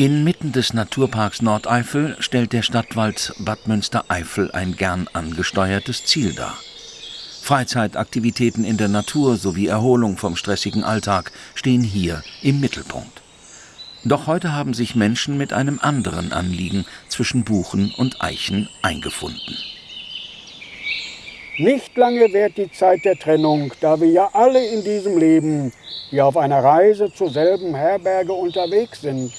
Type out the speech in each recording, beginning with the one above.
Inmitten des Naturparks Nordeifel stellt der Stadtwald Bad Münstereifel ein gern angesteuertes Ziel dar. Freizeitaktivitäten in der Natur sowie Erholung vom stressigen Alltag stehen hier im Mittelpunkt. Doch heute haben sich Menschen mit einem anderen Anliegen zwischen Buchen und Eichen eingefunden. Nicht lange währt die Zeit der Trennung, da wir ja alle in diesem Leben, die auf einer Reise zur selben Herberge unterwegs sind.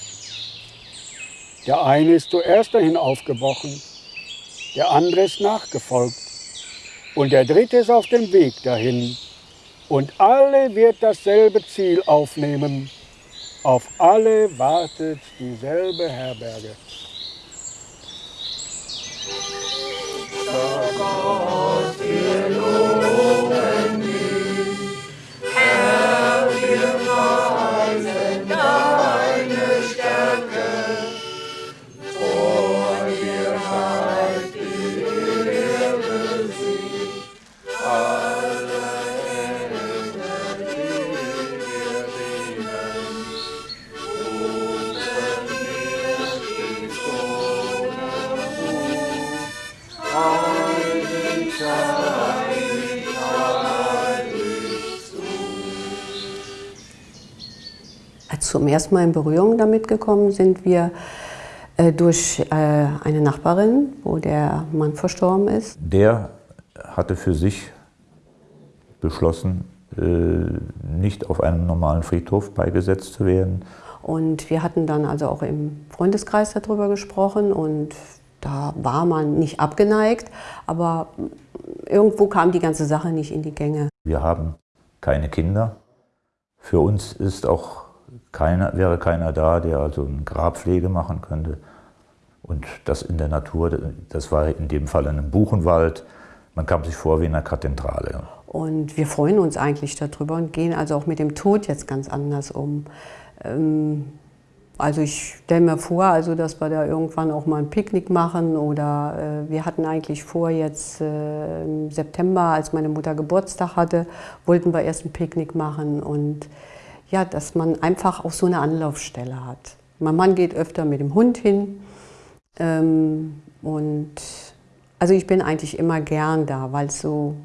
Der eine ist zuerst dahin aufgebrochen, der andere ist nachgefolgt und der dritte ist auf dem Weg dahin. Und alle wird dasselbe Ziel aufnehmen. Auf alle wartet dieselbe Herberge. Gott, zum ersten Mal in Berührung damit gekommen sind wir äh, durch äh, eine Nachbarin, wo der Mann verstorben ist. Der hatte für sich beschlossen, äh, nicht auf einem normalen Friedhof beigesetzt zu werden. Und wir hatten dann also auch im Freundeskreis darüber gesprochen und da war man nicht abgeneigt, aber irgendwo kam die ganze Sache nicht in die Gänge. Wir haben keine Kinder. Für uns ist auch keiner, wäre keiner da, der also eine Grabpflege machen könnte. Und das in der Natur, das war in dem Fall in einem Buchenwald. Man kam sich vor wie in einer Kathedrale. Und wir freuen uns eigentlich darüber und gehen also auch mit dem Tod jetzt ganz anders um. Ähm, also ich stelle mir vor, also dass wir da irgendwann auch mal ein Picknick machen oder äh, wir hatten eigentlich vor, jetzt äh, im September, als meine Mutter Geburtstag hatte, wollten wir erst ein Picknick machen und ja, dass man einfach auch so eine Anlaufstelle hat. Mein Mann geht öfter mit dem Hund hin ähm, und also ich bin eigentlich immer gern da, weil es so,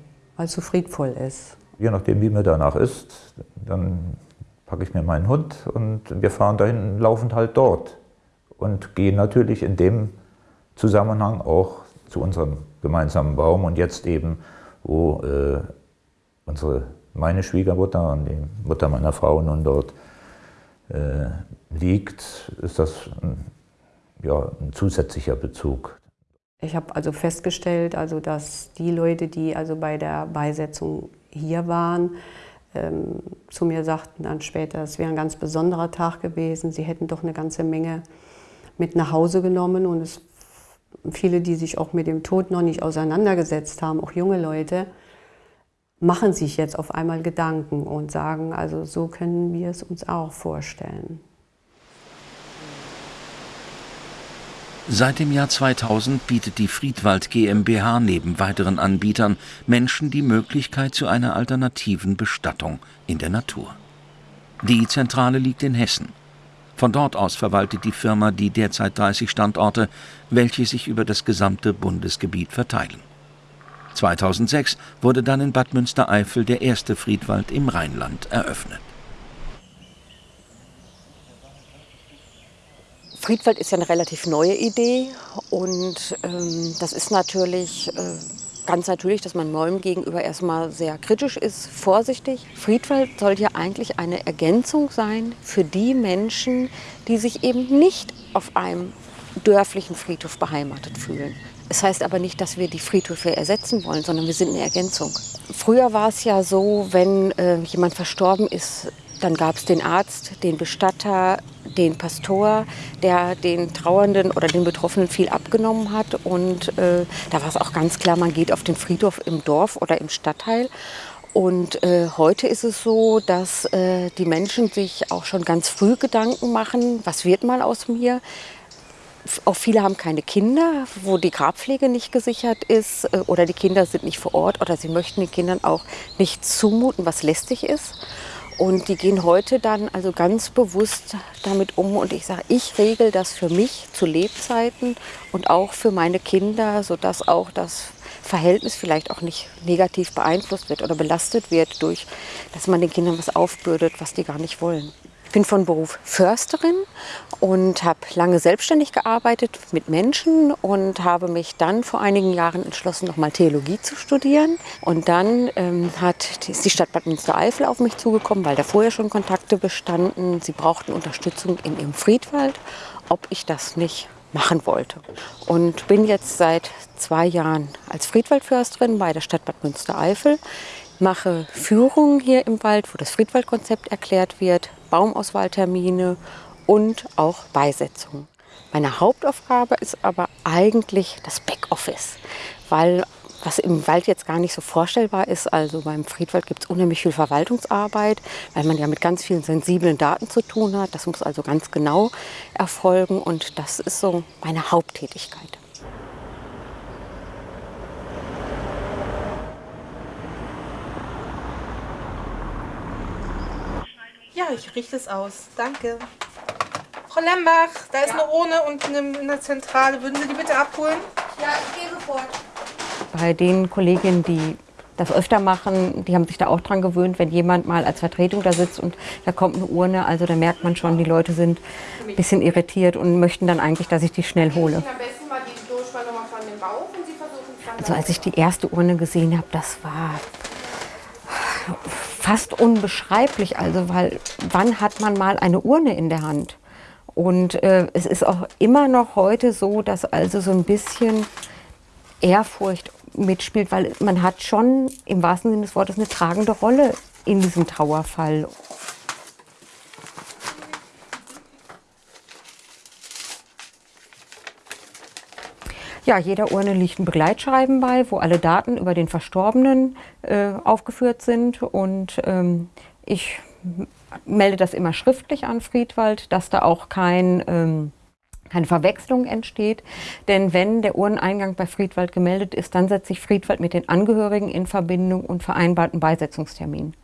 so friedvoll ist. Je nachdem, wie mir danach ist, dann packe ich mir meinen Hund und wir fahren dahin laufend halt dort. Und gehen natürlich in dem Zusammenhang auch zu unserem gemeinsamen Baum und jetzt eben, wo äh, unsere, meine Schwiegermutter und die Mutter meiner Frau nun dort äh, liegt, ist das ein, ja, ein zusätzlicher Bezug. Ich habe also festgestellt, also dass die Leute, die also bei der Beisetzung hier waren, ähm, zu mir sagten dann später, es wäre ein ganz besonderer Tag gewesen. Sie hätten doch eine ganze Menge mit nach Hause genommen und es, viele, die sich auch mit dem Tod noch nicht auseinandergesetzt haben, auch junge Leute, machen sich jetzt auf einmal Gedanken und sagen, also so können wir es uns auch vorstellen. Seit dem Jahr 2000 bietet die Friedwald GmbH neben weiteren Anbietern Menschen die Möglichkeit zu einer alternativen Bestattung in der Natur. Die Zentrale liegt in Hessen. Von dort aus verwaltet die Firma die derzeit 30 Standorte, welche sich über das gesamte Bundesgebiet verteilen. 2006 wurde dann in Bad Münstereifel der erste Friedwald im Rheinland eröffnet. Friedwald ist ja eine relativ neue Idee und ähm, das ist natürlich äh, ganz natürlich, dass man Bäumen gegenüber erstmal sehr kritisch ist, vorsichtig. Friedwald soll ja eigentlich eine Ergänzung sein für die Menschen, die sich eben nicht auf einem dörflichen Friedhof beheimatet fühlen. Es heißt aber nicht, dass wir die Friedhöfe ersetzen wollen, sondern wir sind eine Ergänzung. Früher war es ja so, wenn äh, jemand verstorben ist, dann gab es den Arzt, den Bestatter, den Pastor, der den Trauernden oder den Betroffenen viel abgenommen hat. Und äh, da war es auch ganz klar, man geht auf den Friedhof im Dorf oder im Stadtteil. Und äh, heute ist es so, dass äh, die Menschen sich auch schon ganz früh Gedanken machen, was wird mal aus mir? Auch viele haben keine Kinder, wo die Grabpflege nicht gesichert ist äh, oder die Kinder sind nicht vor Ort oder sie möchten den Kindern auch nicht zumuten, was lästig ist. Und die gehen heute dann also ganz bewusst damit um. Und ich sage, ich regel das für mich zu Lebzeiten und auch für meine Kinder, sodass auch das Verhältnis vielleicht auch nicht negativ beeinflusst wird oder belastet wird durch, dass man den Kindern was aufbürdet, was die gar nicht wollen. Bin von Beruf Försterin und habe lange selbstständig gearbeitet mit Menschen und habe mich dann vor einigen Jahren entschlossen, nochmal Theologie zu studieren. Und dann ähm, hat, ist die Stadt Bad Münstereifel auf mich zugekommen, weil da vorher schon Kontakte bestanden. Sie brauchten Unterstützung in ihrem Friedwald, ob ich das nicht machen wollte. Und bin jetzt seit zwei Jahren als Friedwaldförsterin bei der Stadt Bad Münstereifel, mache Führungen hier im Wald, wo das Friedwaldkonzept erklärt wird, Baumauswahltermine und auch Beisetzungen. Meine Hauptaufgabe ist aber eigentlich das Backoffice, weil was im Wald jetzt gar nicht so vorstellbar ist. Also beim Friedwald gibt es unheimlich viel Verwaltungsarbeit, weil man ja mit ganz vielen sensiblen Daten zu tun hat. Das muss also ganz genau erfolgen und das ist so meine Haupttätigkeit. Ja, ich richte es aus. Danke. Frau Lembach, da ist eine Urne unten in der Zentrale. Würden Sie die bitte abholen? Ja, ich gehe sofort. Bei den Kolleginnen, die das öfter machen, die haben sich da auch dran gewöhnt, wenn jemand mal als Vertretung da sitzt und da kommt eine Urne, also da merkt man schon, die Leute sind ein bisschen irritiert und möchten dann eigentlich, dass ich die schnell hole. Also als ich die erste Urne gesehen habe, das war fast unbeschreiblich, also weil wann hat man mal eine Urne in der Hand? Und äh, es ist auch immer noch heute so, dass also so ein bisschen Ehrfurcht mitspielt, weil man hat schon im wahrsten Sinne des Wortes eine tragende Rolle in diesem Trauerfall. Ja, jeder Urne liegt ein Begleitschreiben bei, wo alle Daten über den Verstorbenen äh, aufgeführt sind. Und ähm, ich melde das immer schriftlich an Friedwald, dass da auch kein ähm, keine Verwechslung entsteht. Denn wenn der Urneneingang bei Friedwald gemeldet ist, dann setzt sich Friedwald mit den Angehörigen in Verbindung und vereinbart einen Beisetzungstermin.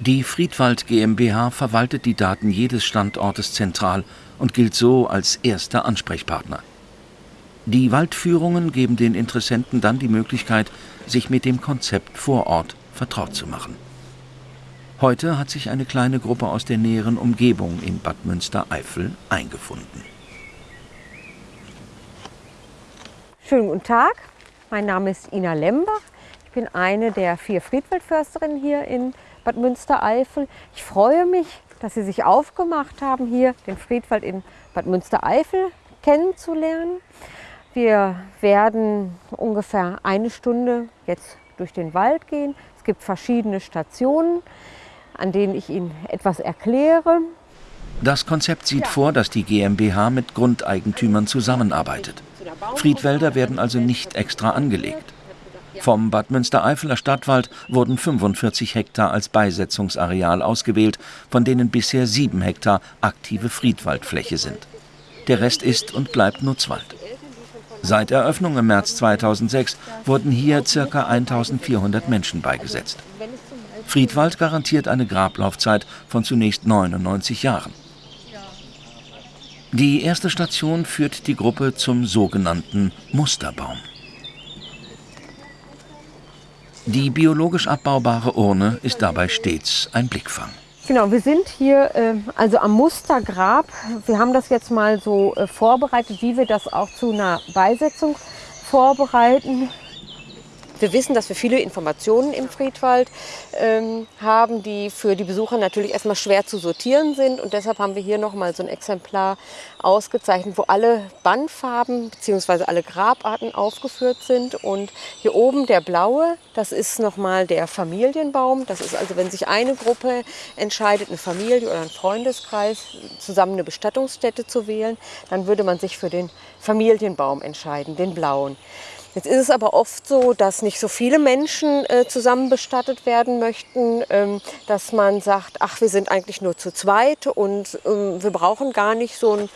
Die Friedwald GmbH verwaltet die Daten jedes Standortes zentral und gilt so als erster Ansprechpartner. Die Waldführungen geben den Interessenten dann die Möglichkeit, sich mit dem Konzept vor Ort vertraut zu machen. Heute hat sich eine kleine Gruppe aus der näheren Umgebung in Bad Münstereifel eingefunden. Schönen guten Tag, mein Name ist Ina Lembach. Ich bin eine der vier Friedwaldförsterinnen hier in Bad Münstereifel. Ich freue mich, dass Sie sich aufgemacht haben, hier den Friedwald in Bad Münstereifel kennenzulernen. Wir werden ungefähr eine Stunde jetzt durch den Wald gehen. Es gibt verschiedene Stationen an denen ich Ihnen etwas erkläre. Das Konzept sieht vor, dass die GmbH mit Grundeigentümern zusammenarbeitet. Friedwälder werden also nicht extra angelegt. Vom Bad Münstereifeler Stadtwald wurden 45 Hektar als Beisetzungsareal ausgewählt, von denen bisher 7 Hektar aktive Friedwaldfläche sind. Der Rest ist und bleibt Nutzwald. Seit Eröffnung im März 2006 wurden hier ca. 1400 Menschen beigesetzt. Friedwald garantiert eine Grablaufzeit von zunächst 99 Jahren. Die erste Station führt die Gruppe zum sogenannten Musterbaum. Die biologisch abbaubare Urne ist dabei stets ein Blickfang. Genau, wir sind hier äh, also am Mustergrab. Wir haben das jetzt mal so äh, vorbereitet, wie wir das auch zu einer Beisetzung vorbereiten. Wir wissen, dass wir viele Informationen im Friedwald ähm, haben, die für die Besucher natürlich erstmal schwer zu sortieren sind. Und deshalb haben wir hier nochmal so ein Exemplar ausgezeichnet, wo alle Bandfarben bzw. alle Grabarten aufgeführt sind. Und hier oben der blaue, das ist nochmal der Familienbaum. Das ist also, wenn sich eine Gruppe entscheidet, eine Familie oder ein Freundeskreis, zusammen eine Bestattungsstätte zu wählen, dann würde man sich für den Familienbaum entscheiden, den blauen. Jetzt ist es aber oft so, dass nicht so viele Menschen äh, zusammen bestattet werden möchten, ähm, dass man sagt, ach, wir sind eigentlich nur zu zweit und ähm, wir brauchen gar nicht so einen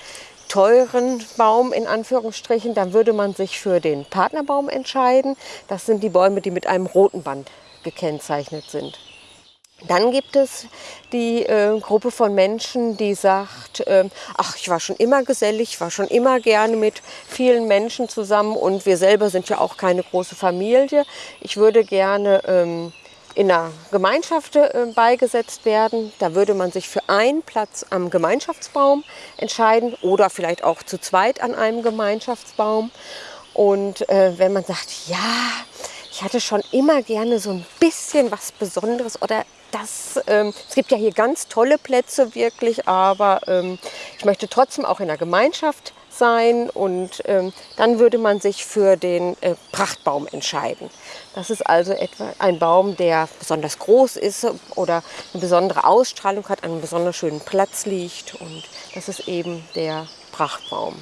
teuren Baum in Anführungsstrichen, dann würde man sich für den Partnerbaum entscheiden. Das sind die Bäume, die mit einem roten Band gekennzeichnet sind. Dann gibt es die äh, Gruppe von Menschen, die sagt, äh, ach, ich war schon immer gesellig, ich war schon immer gerne mit vielen Menschen zusammen und wir selber sind ja auch keine große Familie. Ich würde gerne ähm, in einer Gemeinschaft äh, beigesetzt werden. Da würde man sich für einen Platz am Gemeinschaftsbaum entscheiden oder vielleicht auch zu zweit an einem Gemeinschaftsbaum. Und äh, wenn man sagt, ja, ich hatte schon immer gerne so ein bisschen was Besonderes oder das, ähm, es gibt ja hier ganz tolle Plätze wirklich, aber ähm, ich möchte trotzdem auch in der Gemeinschaft sein und ähm, dann würde man sich für den äh, Prachtbaum entscheiden. Das ist also etwa ein Baum, der besonders groß ist oder eine besondere Ausstrahlung hat, an einem besonders schönen Platz liegt und das ist eben der Prachtbaum.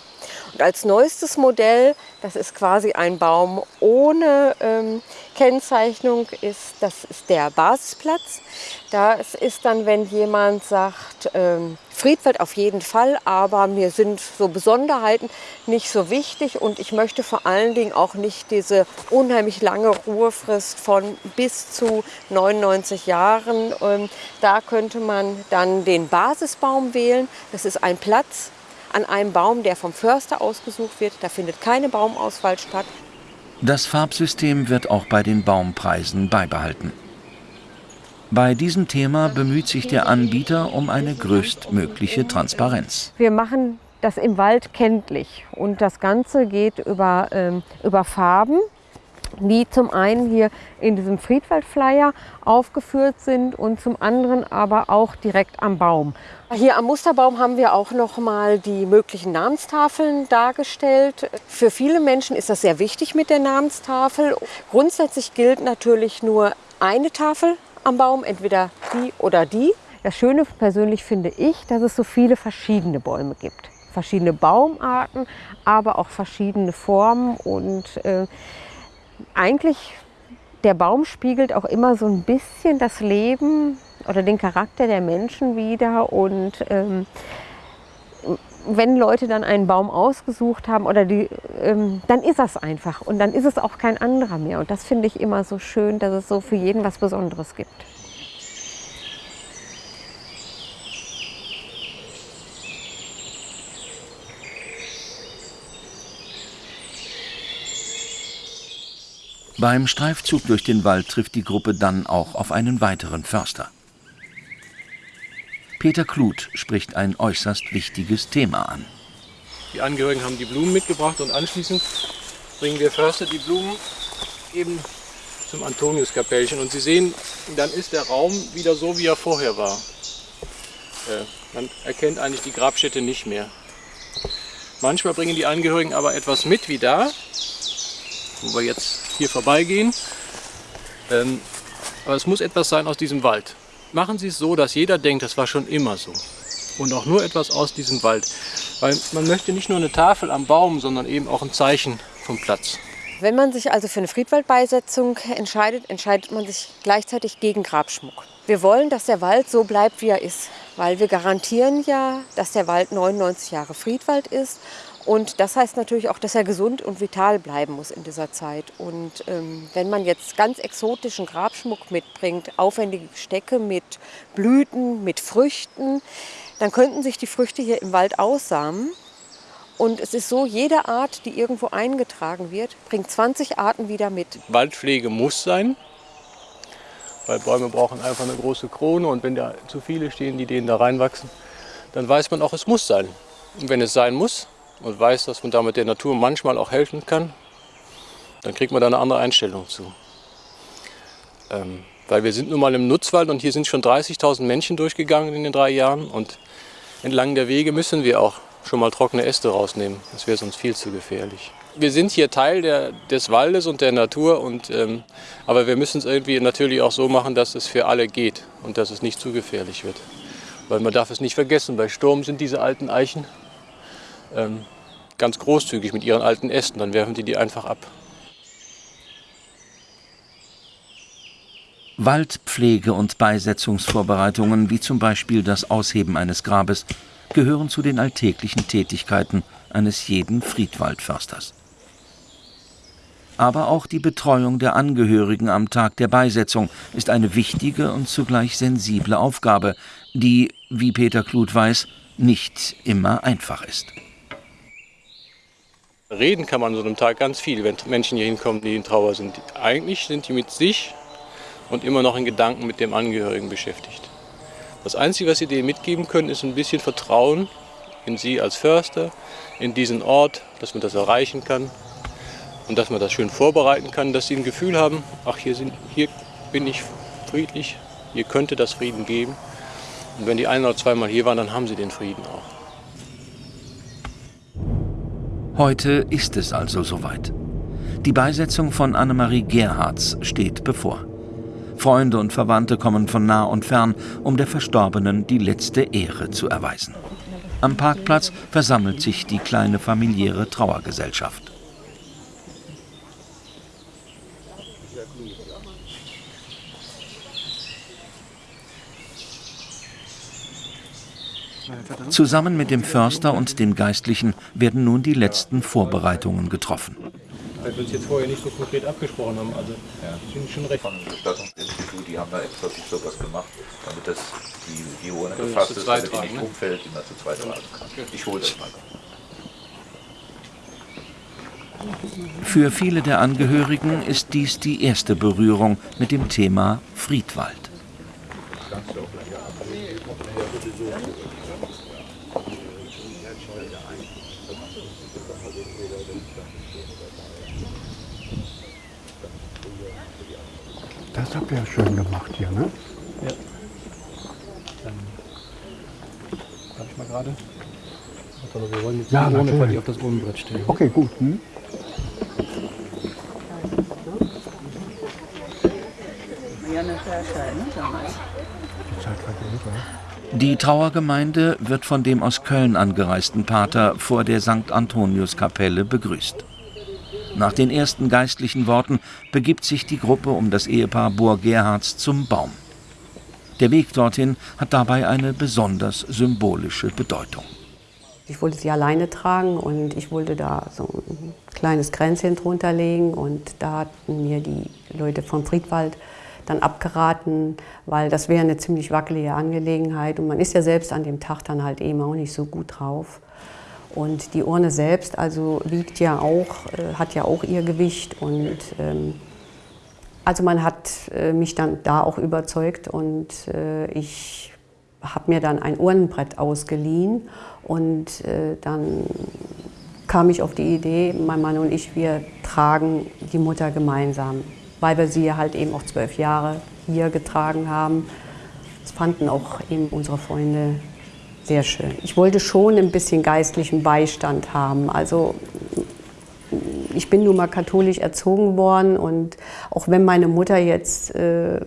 Und als neuestes Modell, das ist quasi ein Baum ohne ähm, Kennzeichnung, ist, das ist der Basisplatz. Das ist dann, wenn jemand sagt, ähm, Friedwald auf jeden Fall, aber mir sind so Besonderheiten nicht so wichtig und ich möchte vor allen Dingen auch nicht diese unheimlich lange Ruhefrist von bis zu 99 Jahren. Ähm, da könnte man dann den Basisbaum wählen. Das ist ein Platz, an einem Baum, der vom Förster ausgesucht wird. Da findet keine Baumauswahl statt. Das Farbsystem wird auch bei den Baumpreisen beibehalten. Bei diesem Thema bemüht sich der Anbieter um eine größtmögliche Transparenz. Wir machen das im Wald kenntlich und das Ganze geht über, ähm, über Farben die zum einen hier in diesem Friedwald-Flyer aufgeführt sind und zum anderen aber auch direkt am Baum. Hier am Musterbaum haben wir auch noch mal die möglichen Namenstafeln dargestellt. Für viele Menschen ist das sehr wichtig mit der Namenstafel. Grundsätzlich gilt natürlich nur eine Tafel am Baum, entweder die oder die. Das Schöne persönlich finde ich, dass es so viele verschiedene Bäume gibt. Verschiedene Baumarten, aber auch verschiedene Formen und äh, eigentlich der Baum spiegelt auch immer so ein bisschen das Leben oder den Charakter der Menschen wider. Und ähm, wenn Leute dann einen Baum ausgesucht haben, oder die, ähm, dann ist das einfach. Und dann ist es auch kein anderer mehr. Und das finde ich immer so schön, dass es so für jeden was Besonderes gibt. Beim Streifzug durch den Wald trifft die Gruppe dann auch auf einen weiteren Förster. Peter Kluth spricht ein äußerst wichtiges Thema an. Die Angehörigen haben die Blumen mitgebracht und anschließend bringen wir Förster die Blumen eben zum Antoniuskapellchen. Und Sie sehen, dann ist der Raum wieder so, wie er vorher war. Äh, man erkennt eigentlich die Grabstätte nicht mehr. Manchmal bringen die Angehörigen aber etwas mit wie da, wo wir jetzt hier vorbeigehen. Ähm, aber es muss etwas sein aus diesem Wald. Machen Sie es so, dass jeder denkt, das war schon immer so. Und auch nur etwas aus diesem Wald. Weil man möchte nicht nur eine Tafel am Baum, sondern eben auch ein Zeichen vom Platz. Wenn man sich also für eine Friedwaldbeisetzung entscheidet, entscheidet man sich gleichzeitig gegen Grabschmuck. Wir wollen, dass der Wald so bleibt, wie er ist, weil wir garantieren ja, dass der Wald 99 Jahre Friedwald ist und das heißt natürlich auch, dass er gesund und vital bleiben muss in dieser Zeit. Und ähm, wenn man jetzt ganz exotischen Grabschmuck mitbringt, aufwendige Stecke mit Blüten, mit Früchten, dann könnten sich die Früchte hier im Wald aussamen. Und es ist so, jede Art, die irgendwo eingetragen wird, bringt 20 Arten wieder mit. Waldpflege muss sein, weil Bäume brauchen einfach eine große Krone und wenn da zu viele stehen, die denen da reinwachsen, dann weiß man auch, es muss sein. Und wenn es sein muss, und weiß, dass man damit der Natur manchmal auch helfen kann, dann kriegt man da eine andere Einstellung zu. Ähm, weil wir sind nun mal im Nutzwald und hier sind schon 30.000 Menschen durchgegangen in den drei Jahren und entlang der Wege müssen wir auch schon mal trockene Äste rausnehmen. Das wäre sonst viel zu gefährlich. Wir sind hier Teil der, des Waldes und der Natur, und, ähm, aber wir müssen es irgendwie natürlich auch so machen, dass es für alle geht und dass es nicht zu gefährlich wird. Weil man darf es nicht vergessen, bei Sturm sind diese alten Eichen ähm, ganz großzügig mit ihren alten Ästen. Dann werfen die die einfach ab. Waldpflege und Beisetzungsvorbereitungen, wie zum Beispiel das Ausheben eines Grabes, gehören zu den alltäglichen Tätigkeiten eines jeden Friedwaldförsters. Aber auch die Betreuung der Angehörigen am Tag der Beisetzung ist eine wichtige und zugleich sensible Aufgabe, die, wie Peter Kluth weiß, nicht immer einfach ist. Reden kann man an so einem Tag ganz viel, wenn Menschen hier hinkommen, die in Trauer sind. Eigentlich sind die mit sich und immer noch in Gedanken mit dem Angehörigen beschäftigt. Das Einzige, was sie denen mitgeben können, ist ein bisschen Vertrauen in sie als Förster, in diesen Ort, dass man das erreichen kann und dass man das schön vorbereiten kann, dass sie ein Gefühl haben, ach, hier, sind, hier bin ich friedlich, hier könnte das Frieden geben. Und wenn die ein oder zweimal hier waren, dann haben sie den Frieden auch. Heute ist es also soweit. Die Beisetzung von Annemarie Gerhards steht bevor. Freunde und Verwandte kommen von nah und fern, um der Verstorbenen die letzte Ehre zu erweisen. Am Parkplatz versammelt sich die kleine familiäre Trauergesellschaft. Zusammen mit dem Förster und dem Geistlichen werden nun die letzten Vorbereitungen getroffen. Weil wir uns jetzt vorher nicht so konkret abgesprochen haben. Also ja. sind schon recht. Von Bestattungsinstitut, die haben da extra sich sowas gemacht, damit das die, die Urne gefasst ist, damit die nicht ne? umfällt, die man zu zweit tragen kann. Ich hole das mal. Für viele der Angehörigen ist dies die erste Berührung mit dem Thema Friedwald. Das habt ihr ja schön gemacht hier, ne? Ja. Dann darf ich mal gerade. Aber wir wollen jetzt Ja, die Urne natürlich. auf das Urnenbrett stellen. Okay, gut. Hm? Die Trauergemeinde wird von dem aus Köln angereisten Pater vor der St. Antoniuskapelle begrüßt. Nach den ersten geistlichen Worten begibt sich die Gruppe um das Ehepaar Bohr-Gerhards zum Baum. Der Weg dorthin hat dabei eine besonders symbolische Bedeutung. Ich wollte sie alleine tragen und ich wollte da so ein kleines Kränzchen drunter legen und da hatten mir die Leute vom Friedwald dann abgeraten, weil das wäre eine ziemlich wackelige Angelegenheit und man ist ja selbst an dem Tag dann halt eben auch nicht so gut drauf. Und die Urne selbst also wiegt ja auch, äh, hat ja auch ihr Gewicht und ähm, also man hat äh, mich dann da auch überzeugt und äh, ich habe mir dann ein Urnenbrett ausgeliehen und äh, dann kam ich auf die Idee, mein Mann und ich, wir tragen die Mutter gemeinsam, weil wir sie halt eben auch zwölf Jahre hier getragen haben. Das fanden auch eben unsere Freunde sehr schön. Ich wollte schon ein bisschen geistlichen Beistand haben. Also ich bin nun mal katholisch erzogen worden und auch wenn meine Mutter jetzt äh,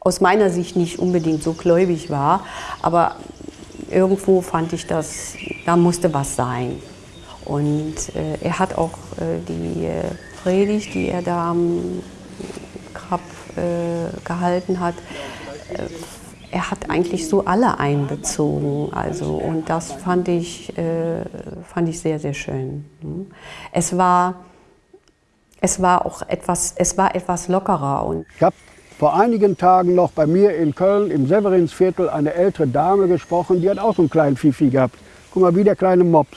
aus meiner Sicht nicht unbedingt so gläubig war, aber irgendwo fand ich das, da musste was sein. Und äh, er hat auch äh, die äh, Predigt, die er da am Grab äh, gehalten hat, äh, er hat eigentlich so alle einbezogen. Also, und das fand ich, äh, fand ich sehr, sehr schön. Es war, es war auch etwas, es war etwas lockerer. Und Ich habe vor einigen Tagen noch bei mir in Köln im Severinsviertel eine ältere Dame gesprochen, die hat auch so einen kleinen Fifi gehabt. Guck mal, wie der kleine Mops.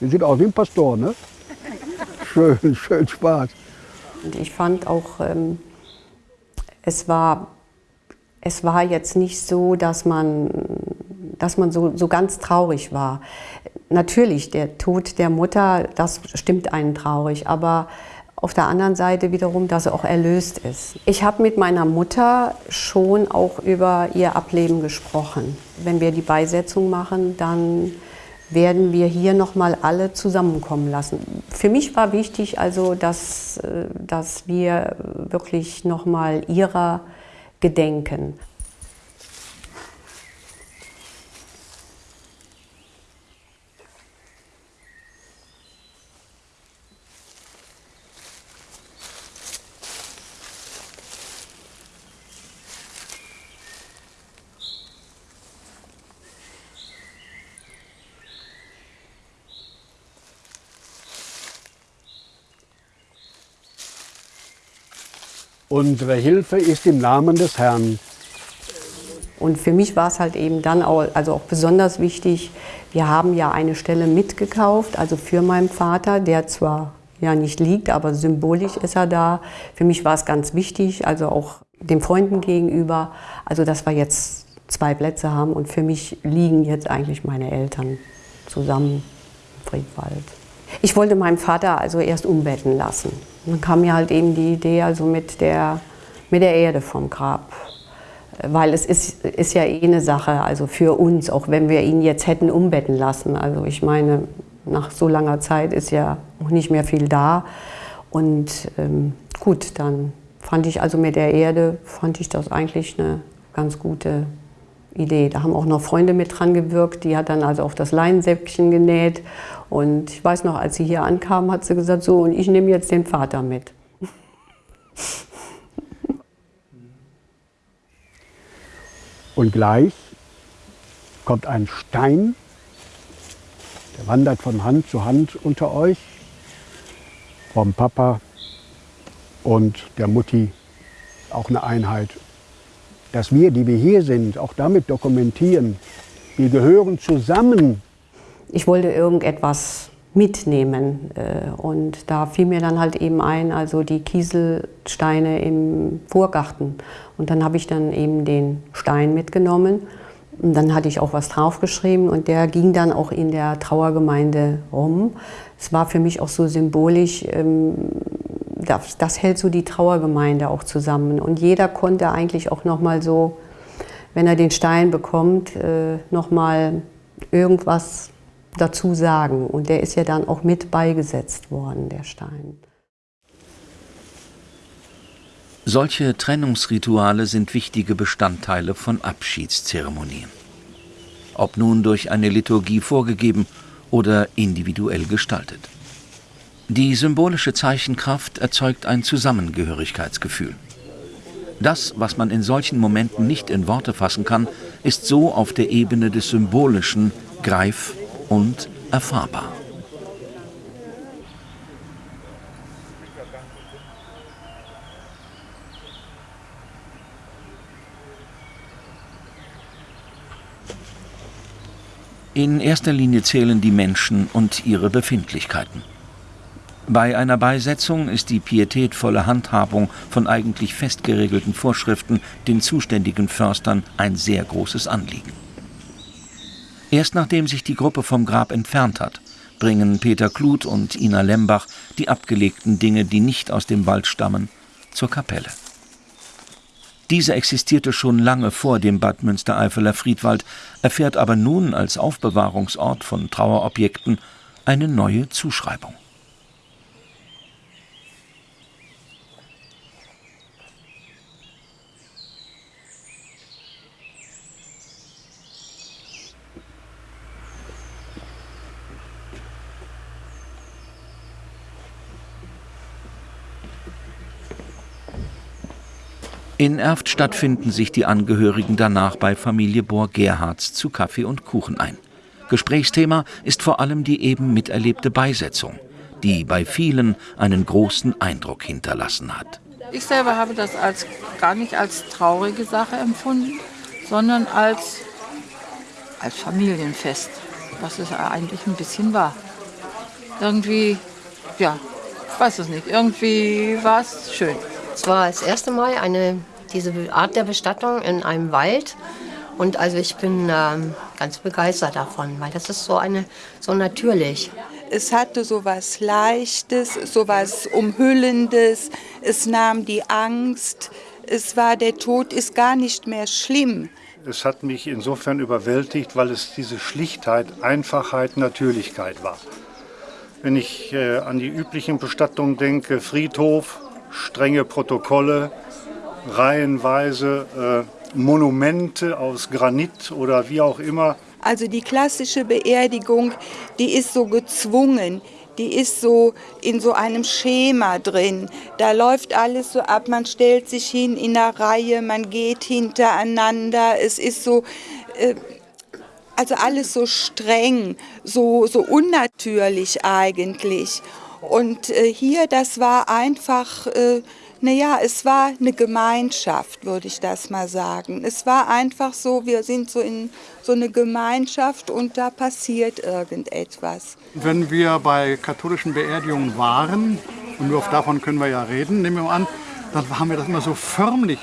Der sieht aus wie ein Pastor, ne? Schön, schön Spaß. Und ich fand auch, ähm, es, war, es war jetzt nicht so, dass man, dass man so, so ganz traurig war. Natürlich, der Tod der Mutter, das stimmt einen traurig, aber auf der anderen Seite wiederum, dass er auch erlöst ist. Ich habe mit meiner Mutter schon auch über ihr Ableben gesprochen. Wenn wir die Beisetzung machen, dann werden wir hier noch mal alle zusammenkommen lassen. Für mich war wichtig, also, dass, äh, dass wir wirklich noch mal ihrer gedenken. Unsere Hilfe ist im Namen des Herrn. Und für mich war es halt eben dann auch, also auch besonders wichtig, wir haben ja eine Stelle mitgekauft, also für meinen Vater, der zwar ja nicht liegt, aber symbolisch ist er da. Für mich war es ganz wichtig, also auch den Freunden gegenüber, also dass wir jetzt zwei Plätze haben und für mich liegen jetzt eigentlich meine Eltern zusammen im Friedwald. Ich wollte meinen Vater also erst umbetten lassen. Dann kam mir halt eben die Idee also mit der, mit der Erde vom Grab. Weil es ist, ist ja eh eine Sache, also für uns, auch wenn wir ihn jetzt hätten umbetten lassen. Also ich meine, nach so langer Zeit ist ja auch nicht mehr viel da. Und ähm, gut, dann fand ich also mit der Erde, fand ich das eigentlich eine ganz gute Idee. Da haben auch noch Freunde mit dran gewirkt, die hat dann also auch das Leinsäckchen genäht. Und ich weiß noch, als sie hier ankam, hat sie gesagt, so, und ich nehme jetzt den Vater mit. Und gleich kommt ein Stein, der wandert von Hand zu Hand unter euch, vom Papa und der Mutti, auch eine Einheit. Dass wir, die wir hier sind, auch damit dokumentieren, wir gehören zusammen. Ich wollte irgendetwas mitnehmen. Äh, und da fiel mir dann halt eben ein, also die Kieselsteine im Vorgarten. Und dann habe ich dann eben den Stein mitgenommen. Und dann hatte ich auch was draufgeschrieben und der ging dann auch in der Trauergemeinde rum. Es war für mich auch so symbolisch, ähm, das, das hält so die Trauergemeinde auch zusammen. Und jeder konnte eigentlich auch nochmal so, wenn er den Stein bekommt, äh, nochmal irgendwas dazu sagen. Und der ist ja dann auch mit beigesetzt worden, der Stein. Solche Trennungsrituale sind wichtige Bestandteile von Abschiedszeremonien. Ob nun durch eine Liturgie vorgegeben oder individuell gestaltet. Die symbolische Zeichenkraft erzeugt ein Zusammengehörigkeitsgefühl. Das, was man in solchen Momenten nicht in Worte fassen kann, ist so auf der Ebene des Symbolischen greif- und erfahrbar. In erster Linie zählen die Menschen und ihre Befindlichkeiten. Bei einer Beisetzung ist die pietätvolle Handhabung von eigentlich fest geregelten Vorschriften den zuständigen Förstern ein sehr großes Anliegen. Erst nachdem sich die Gruppe vom Grab entfernt hat, bringen Peter Kluth und Ina Lembach die abgelegten Dinge, die nicht aus dem Wald stammen, zur Kapelle. Diese existierte schon lange vor dem Bad Münstereifeler Friedwald, erfährt aber nun als Aufbewahrungsort von Trauerobjekten eine neue Zuschreibung. In Erftstadt finden sich die Angehörigen danach bei Familie Bohr-Gerhards zu Kaffee und Kuchen ein. Gesprächsthema ist vor allem die eben miterlebte Beisetzung, die bei vielen einen großen Eindruck hinterlassen hat. Ich selber habe das als, gar nicht als traurige Sache empfunden, sondern als, als Familienfest, was es eigentlich ein bisschen war. Irgendwie, ja, ich weiß es nicht, irgendwie war es schön. Es war das erste Mal eine, diese Art der Bestattung in einem Wald. Und also ich bin ähm, ganz begeistert davon, weil das ist so, eine, so natürlich. Es hatte so was Leichtes, so was Umhüllendes. Es nahm die Angst. Es war, der Tod ist gar nicht mehr schlimm. Es hat mich insofern überwältigt, weil es diese Schlichtheit, Einfachheit, Natürlichkeit war. Wenn ich äh, an die üblichen Bestattungen denke, Friedhof, strenge Protokolle, reihenweise äh, Monumente aus Granit oder wie auch immer. Also die klassische Beerdigung, die ist so gezwungen, die ist so in so einem Schema drin. Da läuft alles so ab, man stellt sich hin in der Reihe, man geht hintereinander. Es ist so, äh, also alles so streng, so, so unnatürlich eigentlich. Und äh, hier, das war einfach, äh, naja, es war eine Gemeinschaft, würde ich das mal sagen. Es war einfach so, wir sind so in so eine Gemeinschaft und da passiert irgendetwas. Wenn wir bei katholischen Beerdigungen waren, und nur davon können wir ja reden, nehmen wir mal an, dann haben wir das immer so förmlich,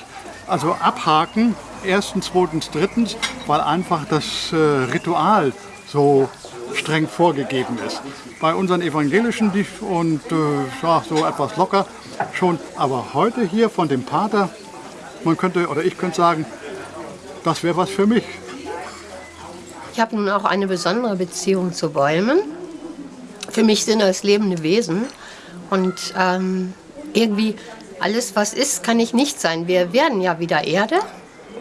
also abhaken, erstens, zweitens, drittens, weil einfach das äh, Ritual so streng vorgegeben ist. Bei unseren evangelischen und äh, so etwas locker schon, aber heute hier von dem Pater, man könnte oder ich könnte sagen, das wäre was für mich. Ich habe nun auch eine besondere Beziehung zu Bäumen. Für mich sind das lebende Wesen und ähm, irgendwie alles, was ist, kann ich nicht sein. Wir werden ja wieder Erde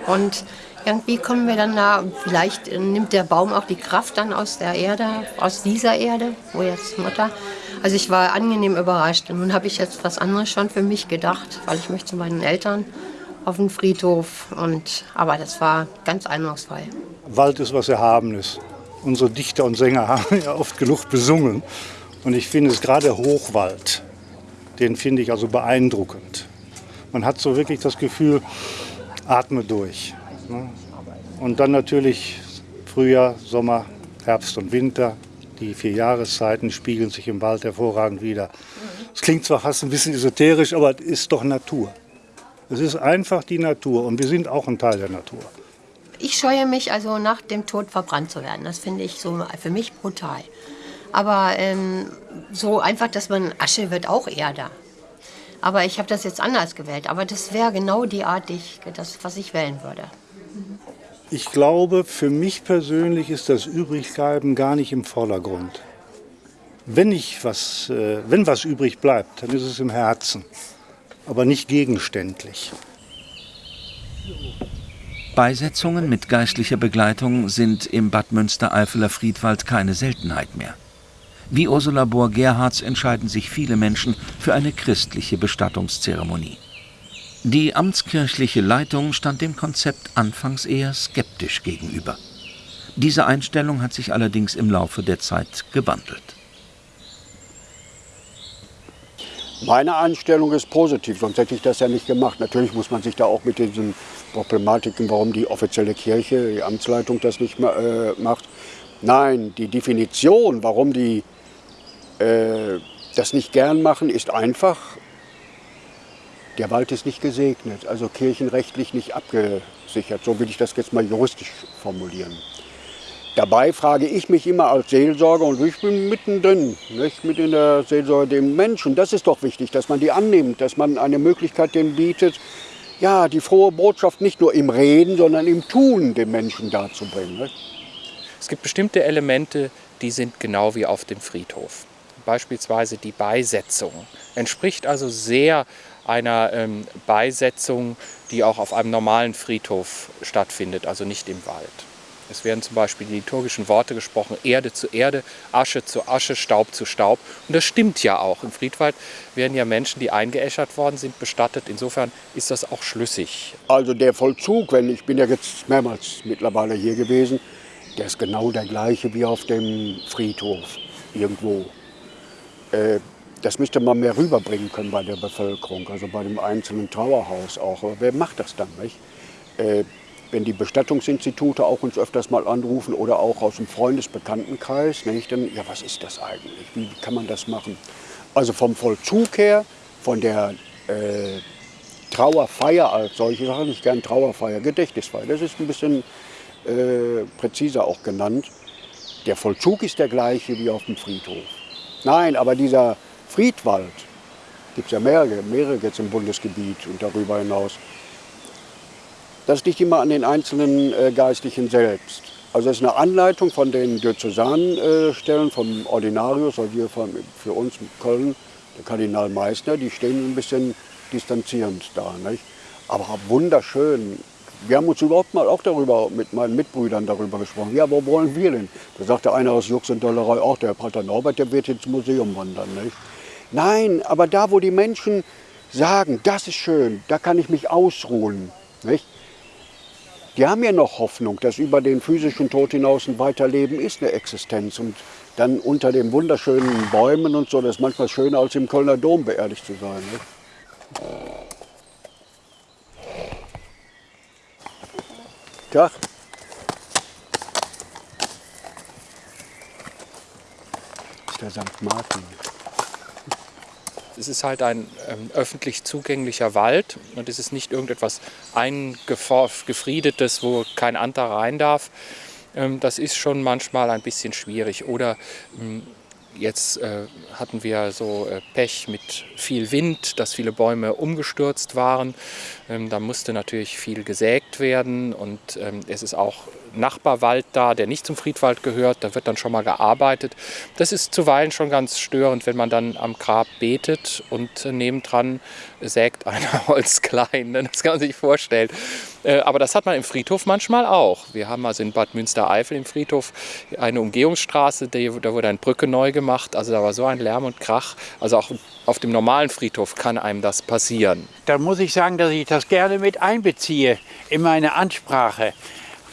und irgendwie kommen wir dann da, vielleicht nimmt der Baum auch die Kraft dann aus der Erde, aus dieser Erde, wo jetzt Mutter. Also ich war angenehm überrascht. Und nun habe ich jetzt was anderes schon für mich gedacht, weil ich möchte zu meinen Eltern auf den Friedhof. Und, aber das war ganz eindrucksvoll. Wald ist was Erhabenes. Unsere Dichter und Sänger haben ja oft genug besungen. Und ich finde es gerade Hochwald, den finde ich also beeindruckend. Man hat so wirklich das Gefühl, atme durch. Ne? Und dann natürlich Frühjahr, Sommer, Herbst und Winter. Die vier Jahreszeiten spiegeln sich im Wald hervorragend wieder. Es klingt zwar fast ein bisschen esoterisch, aber es ist doch Natur. Es ist einfach die Natur und wir sind auch ein Teil der Natur. Ich scheue mich also nach dem Tod verbrannt zu werden. Das finde ich so für mich brutal. Aber ähm, so einfach, dass man Asche wird auch Erde. Aber ich habe das jetzt anders gewählt. Aber das wäre genau die Art, die ich, das, was ich wählen würde. Ich glaube, für mich persönlich ist das Übrigbleiben gar nicht im Vordergrund. Wenn, ich was, äh, wenn was übrig bleibt, dann ist es im Herzen, aber nicht gegenständlich. Beisetzungen mit geistlicher Begleitung sind im Bad Münstereifeler Friedwald keine Seltenheit mehr. Wie Ursula Bohr-Gerhards entscheiden sich viele Menschen für eine christliche Bestattungszeremonie. Die amtskirchliche Leitung stand dem Konzept anfangs eher skeptisch gegenüber. Diese Einstellung hat sich allerdings im Laufe der Zeit gewandelt. Meine Einstellung ist positiv, sonst hätte ich das ja nicht gemacht. Natürlich muss man sich da auch mit diesen Problematiken, warum die offizielle Kirche, die Amtsleitung das nicht äh, macht. Nein, die Definition, warum die äh, das nicht gern machen, ist einfach, der Wald ist nicht gesegnet, also kirchenrechtlich nicht abgesichert. So will ich das jetzt mal juristisch formulieren. Dabei frage ich mich immer als Seelsorger, und ich bin mittendrin, nicht, mit in der Seelsorge dem Menschen. Das ist doch wichtig, dass man die annimmt, dass man eine Möglichkeit denen bietet, ja, die frohe Botschaft nicht nur im Reden, sondern im Tun dem Menschen darzubringen. Es gibt bestimmte Elemente, die sind genau wie auf dem Friedhof. Beispielsweise die Beisetzung entspricht also sehr einer ähm, Beisetzung, die auch auf einem normalen Friedhof stattfindet, also nicht im Wald. Es werden zum Beispiel die liturgischen Worte gesprochen, Erde zu Erde, Asche zu Asche, Staub zu Staub. Und das stimmt ja auch. Im Friedwald werden ja Menschen, die eingeäschert worden sind, bestattet. Insofern ist das auch schlüssig. Also der Vollzug, wenn ich bin ja jetzt mehrmals mittlerweile hier gewesen, der ist genau der gleiche wie auf dem Friedhof irgendwo. Äh, das müsste man mehr rüberbringen können bei der Bevölkerung, also bei dem einzelnen Trauerhaus auch. Aber wer macht das dann nicht? Äh, wenn die Bestattungsinstitute auch uns öfters mal anrufen oder auch aus dem Freundesbekanntenkreis, nicht, dann, ja, was ist das eigentlich? Wie kann man das machen? Also vom Vollzug her, von der äh, Trauerfeier als solche, ich sage nicht gern Trauerfeier, Gedächtnisfeier, das ist ein bisschen äh, präziser auch genannt. Der Vollzug ist der gleiche wie auf dem Friedhof. Nein, aber dieser Friedwald, gibt es ja mehrere, mehrere jetzt im Bundesgebiet und darüber hinaus, das liegt immer an den einzelnen äh, Geistlichen selbst. Also es ist eine Anleitung von den Diözesanstellen, äh, vom Ordinarius, also hier von, für uns in Köln, der Kardinal Meissner, die stehen ein bisschen distanzierend da. Nicht? Aber wunderschön. Wir haben uns überhaupt mal auch darüber, mit meinen Mitbrüdern darüber gesprochen. Ja, wo wollen wir denn? Da sagte einer aus Jux und Dollerei, auch der Pater Norbert, der wird ins Museum wandern. Nicht? Nein, aber da, wo die Menschen sagen, das ist schön, da kann ich mich ausruhen. Nicht? Die haben ja noch Hoffnung, dass über den physischen Tod hinaus ein Weiterleben ist, eine Existenz. Und dann unter den wunderschönen Bäumen und so, das ist manchmal schöner als im Kölner Dom beerdigt zu sein. Ne? Tag. Der St. Martin. Es ist halt ein ähm, öffentlich zugänglicher Wald und es ist nicht irgendetwas eingefriedetes, wo kein anderer rein darf. Ähm, das ist schon manchmal ein bisschen schwierig. Oder ähm, Jetzt äh, hatten wir so äh, Pech mit viel Wind, dass viele Bäume umgestürzt waren. Ähm, da musste natürlich viel gesägt werden und ähm, es ist auch Nachbarwald da, der nicht zum Friedwald gehört. Da wird dann schon mal gearbeitet. Das ist zuweilen schon ganz störend, wenn man dann am Grab betet und äh, nebendran sägt einer Holz klein. Ne? Das kann man sich vorstellen. Äh, aber das hat man im Friedhof manchmal auch. Wir haben also in Bad Münstereifel im Friedhof eine Umgehungsstraße, da wurde eine Brücke neu gemacht. Also da war so ein Lärm und Krach. Also auch auf dem normalen Friedhof kann einem das passieren. Da muss ich sagen, dass ich das gerne mit einbeziehe in meine Ansprache.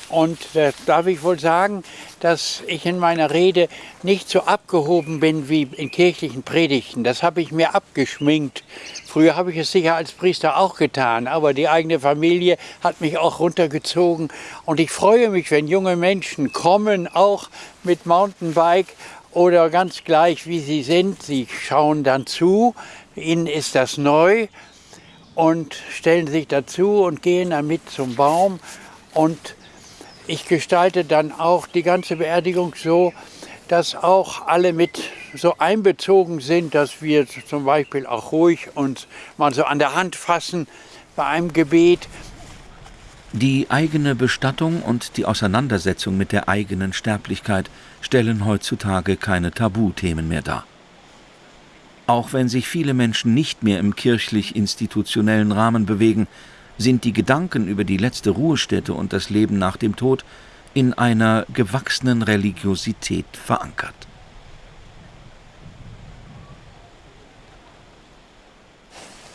Und da darf ich wohl sagen, dass ich in meiner Rede nicht so abgehoben bin wie in kirchlichen Predigten. Das habe ich mir abgeschminkt. Früher habe ich es sicher als Priester auch getan, aber die eigene Familie hat mich auch runtergezogen. Und ich freue mich, wenn junge Menschen kommen, auch mit Mountainbike oder ganz gleich wie sie sind. Sie schauen dann zu, ihnen ist das neu und stellen sich dazu und gehen damit zum Baum. Und ich gestalte dann auch die ganze Beerdigung so, dass auch alle mit so einbezogen sind, dass wir zum Beispiel auch ruhig uns mal so an der Hand fassen bei einem Gebet. Die eigene Bestattung und die Auseinandersetzung mit der eigenen Sterblichkeit stellen heutzutage keine Tabuthemen mehr dar. Auch wenn sich viele Menschen nicht mehr im kirchlich-institutionellen Rahmen bewegen, sind die Gedanken über die letzte Ruhestätte und das Leben nach dem Tod in einer gewachsenen Religiosität verankert.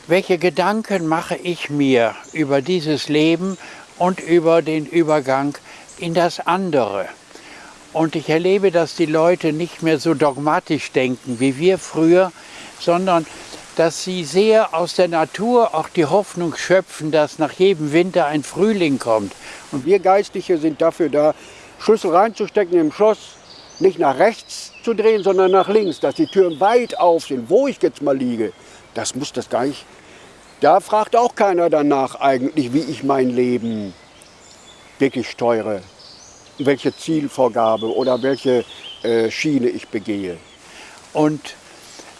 Welche Gedanken mache ich mir über dieses Leben und über den Übergang in das andere? Und ich erlebe, dass die Leute nicht mehr so dogmatisch denken wie wir früher, sondern dass sie sehr aus der Natur auch die Hoffnung schöpfen, dass nach jedem Winter ein Frühling kommt. Und wir Geistliche sind dafür da, Schlüssel reinzustecken im Schloss, nicht nach rechts zu drehen, sondern nach links, dass die Türen weit auf sind, wo ich jetzt mal liege. Das muss das gar nicht. Da fragt auch keiner danach eigentlich, wie ich mein Leben wirklich steuere, welche Zielvorgabe oder welche äh, Schiene ich begehe. Und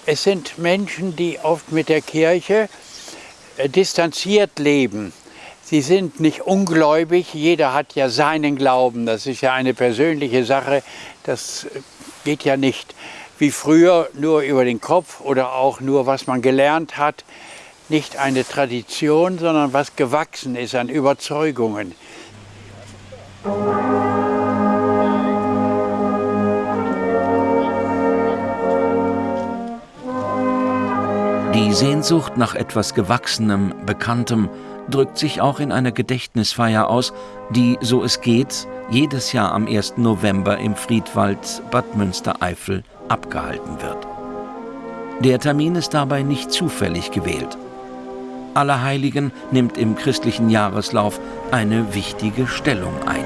es sind Menschen, die oft mit der Kirche äh, distanziert leben. Sie sind nicht ungläubig, jeder hat ja seinen Glauben, das ist ja eine persönliche Sache, das äh, geht ja nicht wie früher nur über den Kopf oder auch nur was man gelernt hat, nicht eine Tradition, sondern was gewachsen ist an Überzeugungen. Die Sehnsucht nach etwas Gewachsenem, Bekanntem drückt sich auch in einer Gedächtnisfeier aus, die, so es geht, jedes Jahr am 1. November im Friedwald Bad Münstereifel abgehalten wird. Der Termin ist dabei nicht zufällig gewählt. Allerheiligen nimmt im christlichen Jahreslauf eine wichtige Stellung ein.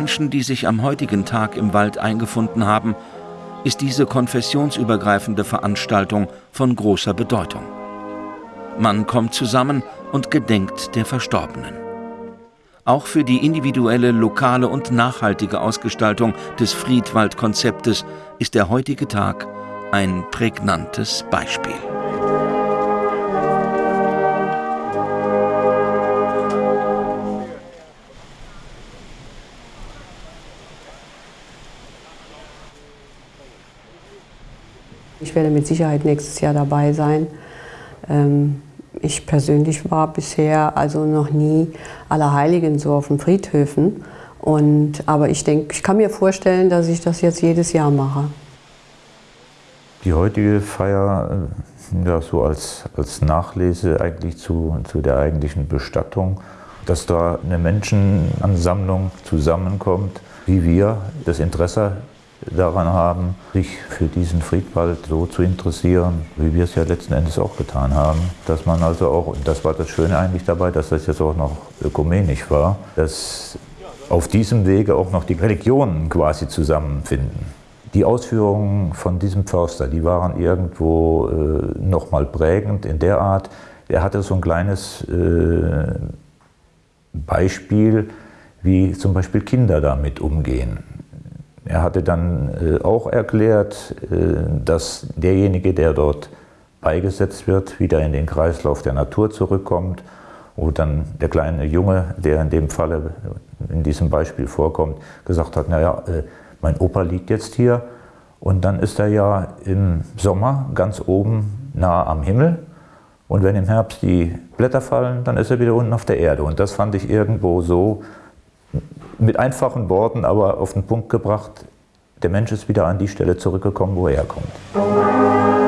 Menschen, die sich am heutigen Tag im Wald eingefunden haben, ist diese konfessionsübergreifende Veranstaltung von großer Bedeutung. Man kommt zusammen und gedenkt der Verstorbenen. Auch für die individuelle, lokale und nachhaltige Ausgestaltung des Friedwald-Konzeptes ist der heutige Tag ein prägnantes Beispiel. Ich werde mit Sicherheit nächstes Jahr dabei sein. Ähm, ich persönlich war bisher also noch nie Allerheiligen so auf den Friedhöfen. Und, aber ich denke, ich kann mir vorstellen, dass ich das jetzt jedes Jahr mache. Die heutige Feier, äh, ja, so als, als Nachlese eigentlich zu, zu der eigentlichen Bestattung, dass da eine Menschenansammlung zusammenkommt, wie wir das Interesse daran haben, sich für diesen Friedwald so zu interessieren, wie wir es ja letzten Endes auch getan haben. Dass man also auch, und das war das Schöne eigentlich dabei, dass das jetzt auch noch ökumenisch war, dass auf diesem Wege auch noch die Religionen quasi zusammenfinden. Die Ausführungen von diesem Förster, die waren irgendwo äh, nochmal prägend in der Art, er hatte so ein kleines äh, Beispiel, wie zum Beispiel Kinder damit umgehen. Er hatte dann äh, auch erklärt, äh, dass derjenige, der dort beigesetzt wird, wieder in den Kreislauf der Natur zurückkommt. Wo dann der kleine Junge, der in dem Falle, in diesem Beispiel vorkommt, gesagt hat, naja, äh, mein Opa liegt jetzt hier und dann ist er ja im Sommer ganz oben nah am Himmel und wenn im Herbst die Blätter fallen, dann ist er wieder unten auf der Erde. Und das fand ich irgendwo so mit einfachen Worten, aber auf den Punkt gebracht, der Mensch ist wieder an die Stelle zurückgekommen, wo er herkommt.